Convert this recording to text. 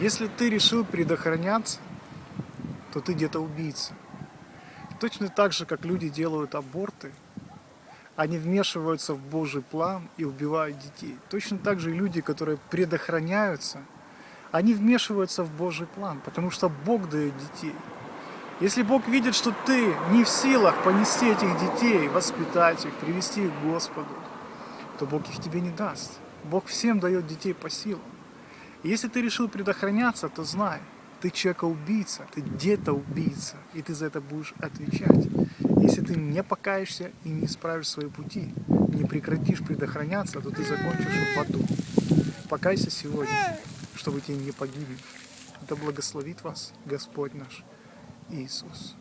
Если ты решил предохраняться, то ты где-то убийца. Точно так же, как люди делают аборты, они вмешиваются в Божий план и убивают детей. Точно так же и люди, которые предохраняются, они вмешиваются в Божий план, потому что Бог дает детей. Если Бог видит, что ты не в силах понести этих детей, воспитать их, привести их к Господу, то Бог их тебе не даст. Бог всем дает детей по силам. Если ты решил предохраняться, то знай, ты человека-убийца, ты где-то убийца, и ты за это будешь отвечать. Если ты не покаешься и не исправишь свои пути, не прекратишь предохраняться, то ты закончишь в аду. Покайся сегодня, чтобы тебе не погибнуть. Да благословит вас Господь наш Иисус.